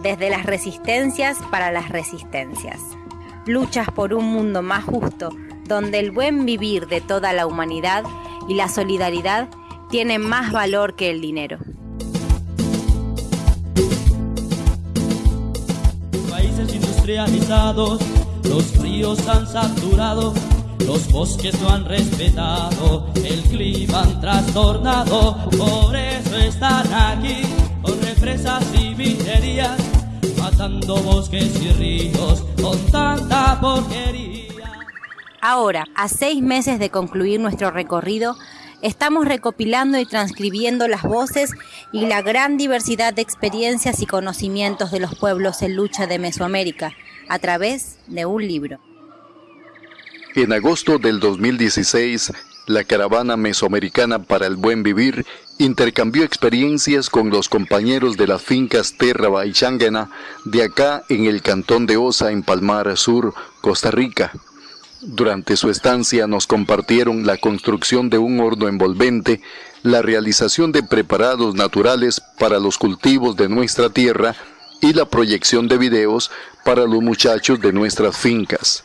desde las resistencias para las resistencias. Luchas por un mundo más justo, donde el buen vivir de toda la humanidad y la solidaridad tienen más valor que el dinero. Países industrializados, los ríos han saturado, los bosques no han respetado, el clima han trastornado, por eso están aquí, con represas y minerías, matando bosques y ríos con tanta porquería. Ahora, a seis meses de concluir nuestro recorrido, estamos recopilando y transcribiendo las voces y la gran diversidad de experiencias y conocimientos de los pueblos en lucha de Mesoamérica a través de un libro. En agosto del 2016, la caravana mesoamericana para el buen vivir intercambió experiencias con los compañeros de las fincas Terra y Changana de acá en el cantón de Osa en Palmar Sur, Costa Rica. Durante su estancia nos compartieron la construcción de un horno envolvente, la realización de preparados naturales para los cultivos de nuestra tierra y la proyección de videos para los muchachos de nuestras fincas.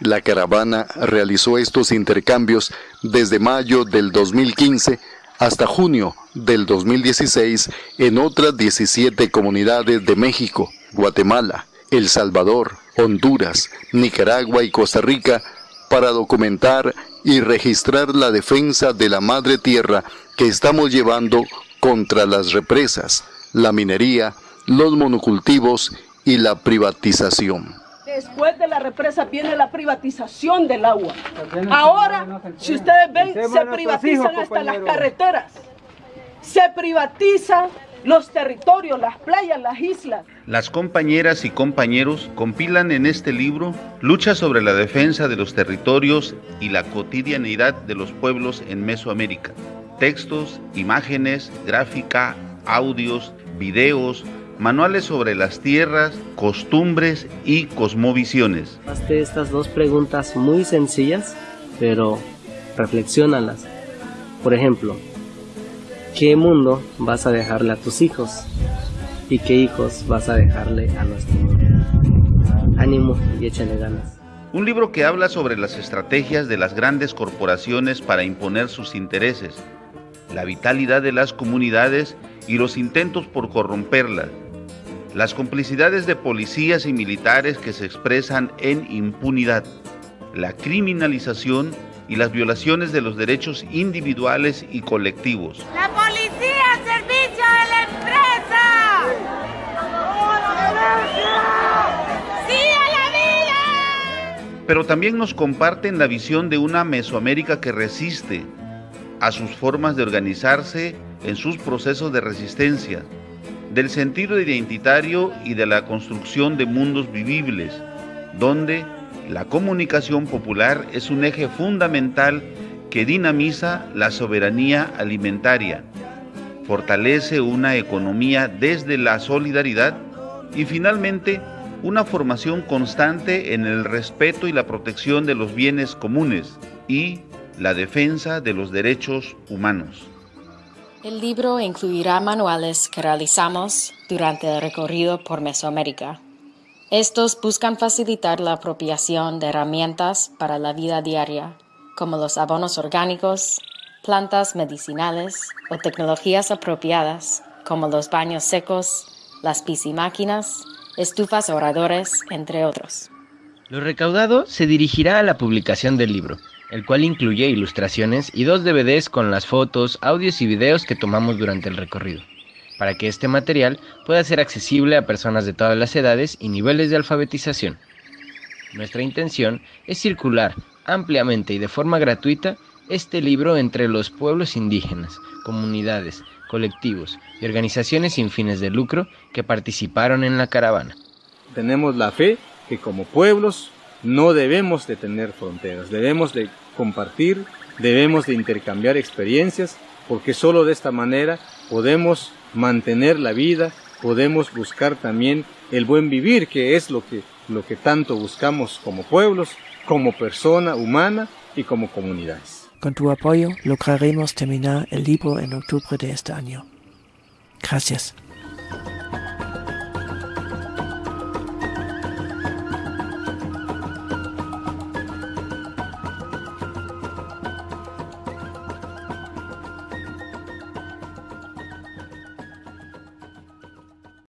La caravana realizó estos intercambios desde mayo del 2015 hasta junio del 2016 en otras 17 comunidades de México, Guatemala, El Salvador, Honduras, Nicaragua y Costa Rica para documentar y registrar la defensa de la madre tierra que estamos llevando contra las represas, la minería, los monocultivos y la privatización. Después de la represa viene la privatización del agua. Ahora, si ustedes ven, se privatizan hasta las carreteras. Se privatiza los territorios, las playas, las islas. Las compañeras y compañeros compilan en este libro lucha sobre la defensa de los territorios y la cotidianidad de los pueblos en Mesoamérica. Textos, imágenes, gráfica, audios, videos, manuales sobre las tierras, costumbres y cosmovisiones. Hazte estas dos preguntas muy sencillas, pero reflexionalas. Por ejemplo, ¿Qué mundo vas a dejarle a tus hijos? ¿Y qué hijos vas a dejarle a nuestro mundo? Ánimo y échale ganas. Un libro que habla sobre las estrategias de las grandes corporaciones para imponer sus intereses, la vitalidad de las comunidades y los intentos por corromperlas, las complicidades de policías y militares que se expresan en impunidad, la criminalización y las violaciones de los derechos individuales y colectivos. La policía al servicio de la empresa. ¡Sí a la vida! Pero también nos comparten la visión de una Mesoamérica que resiste a sus formas de organizarse en sus procesos de resistencia, del sentido identitario y de la construcción de mundos vivibles, donde la comunicación popular es un eje fundamental que dinamiza la soberanía alimentaria, fortalece una economía desde la solidaridad y finalmente una formación constante en el respeto y la protección de los bienes comunes y la defensa de los derechos humanos. El libro incluirá manuales que realizamos durante el recorrido por Mesoamérica. Estos buscan facilitar la apropiación de herramientas para la vida diaria, como los abonos orgánicos, plantas medicinales o tecnologías apropiadas, como los baños secos, las piscimáquinas, estufas oradores, entre otros. Lo recaudado se dirigirá a la publicación del libro, el cual incluye ilustraciones y dos DVDs con las fotos, audios y videos que tomamos durante el recorrido para que este material pueda ser accesible a personas de todas las edades y niveles de alfabetización. Nuestra intención es circular ampliamente y de forma gratuita este libro entre los pueblos indígenas, comunidades, colectivos y organizaciones sin fines de lucro que participaron en la caravana. Tenemos la fe que como pueblos no debemos de tener fronteras, debemos de compartir, debemos de intercambiar experiencias, porque solo de esta manera podemos mantener la vida, podemos buscar también el buen vivir, que es lo que, lo que tanto buscamos como pueblos, como persona humana y como comunidades. Con tu apoyo lograremos terminar el libro en octubre de este año. Gracias.